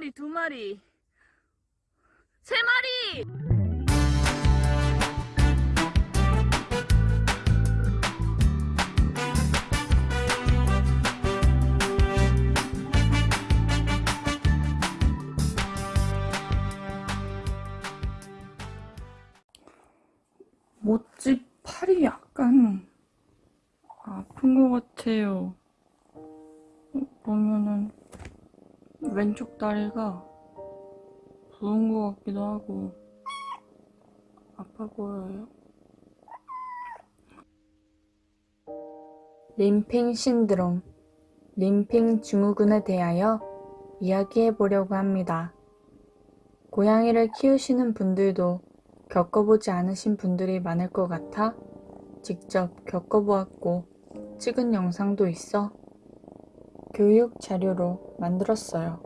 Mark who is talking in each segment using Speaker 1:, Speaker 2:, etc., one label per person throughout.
Speaker 1: 마리, 두 마리, 세 마리! 모찌 팔이 약간 아픈 것 같아요. 보면은 왼쪽 다리가 부은 것 같기도 하고 아파 보여요.
Speaker 2: 림핑 신드롬, 림핑 증후군에 대하여 이야기해 보려고 합니다. 고양이를 키우시는 분들도 겪어보지 않으신 분들이 많을 것 같아 직접 겪어보았고 찍은 영상도 있어 교육 자료로 만들었어요.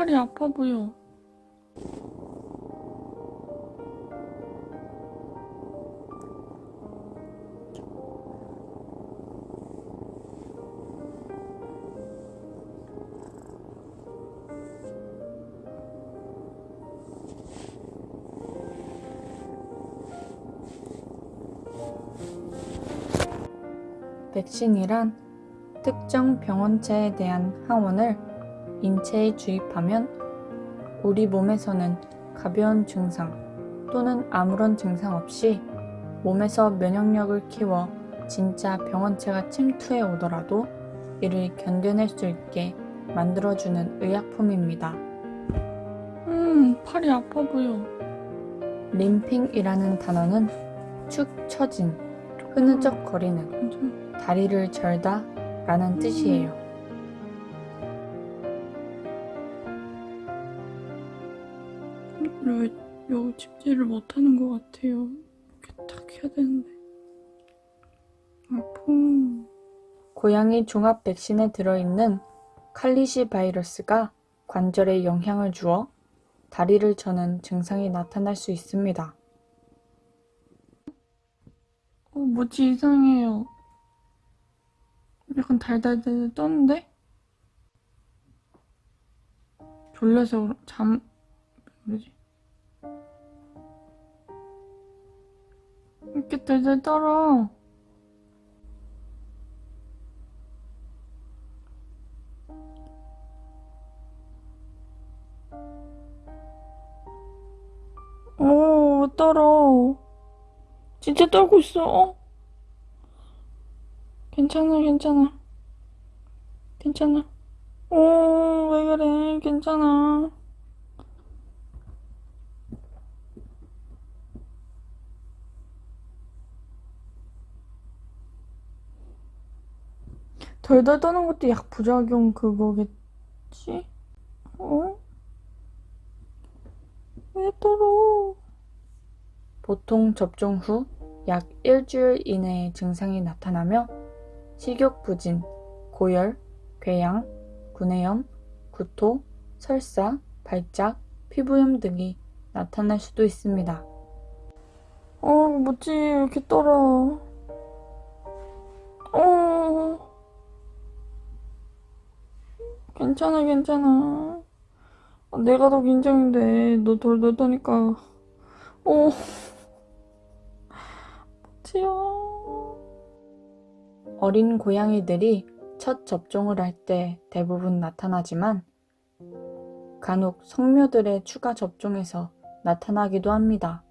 Speaker 1: 팔이 아파 보여.
Speaker 2: 백신이란 특정 병원체에 대한 항원을 인체에 주입하면 우리 몸에서는 가벼운 증상 또는 아무런 증상 없이 몸에서 면역력을 키워 진짜 병원체가 침투해 오더라도 이를 견뎌낼 수 있게 만들어주는 의약품입니다.
Speaker 1: 음, 팔이 아파 보여.
Speaker 2: 림핑이라는 단어는 축 처진, 흐느적거리는,
Speaker 1: 괜찮아.
Speaker 2: 다리를 절다 라는 뜻이에요.
Speaker 1: 왜 여기 집지를 못하는 것 같아요. 이렇게 딱 해야 되는데. 아픔.
Speaker 2: 고양이 종합 백신에 들어있는 칼리시 바이러스가 관절에 영향을 주어 다리를 저는 증상이 나타날 수 있습니다.
Speaker 1: 어, 뭐지 이상해요. 약간 달달달 떠는데? 졸려서 잠 뭐지? 이렇게 달달 떨어. 오, 떨어. 진짜 떨고 있어. 어? 괜찮아, 괜찮아. 괜찮아. 오, 왜 그래? 괜찮아. 덜덜 떠는 것도 약 부작용 그거겠지? 어? 왜 떨어?
Speaker 2: 보통 접종 후 약 일주일 이내에 증상이 나타나며 식욕 부진, 고열, 궤양, 구내염, 구토, 설사, 발작, 피부염 등이 나타날 수도 있습니다.
Speaker 1: 어, 뭐지? 왜 이렇게 떨어? 어. 괜찮아, 괜찮아. 아, 내가 더 긴장인데, 너 돌돌 떠니까. 어. 뭐지야.
Speaker 2: 어린 고양이들이 첫 접종을 할 때 대부분 나타나지만 간혹 성묘들의 추가 접종에서 나타나기도 합니다.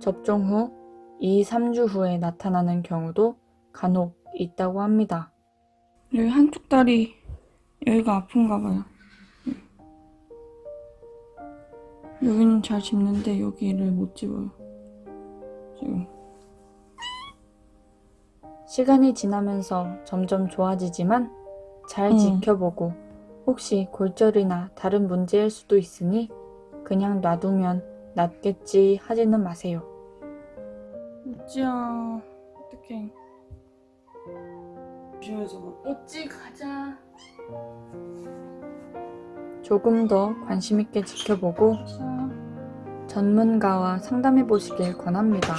Speaker 2: 접종 후 2, 3주 후에 나타나는 경우도 간혹 있다고 합니다.
Speaker 1: 여기 한쪽 다리, 여기가 아픈가 봐요. 여기는 잘 집는데, 여기를 못 집어요. 지금.
Speaker 2: 시간이 지나면서 점점 좋아지지만 잘
Speaker 1: 응.
Speaker 2: 지켜보고 혹시 골절이나 다른 문제일 수도 있으니 그냥 놔두면 낫겠지 하지는 마세요.
Speaker 1: 우찌야 어떡해
Speaker 3: 조심해서 뭐
Speaker 1: 우찌 가자
Speaker 2: 조금 더 관심 있게 지켜보고
Speaker 1: 자
Speaker 2: 전문가와 상담해 보시길 권합니다.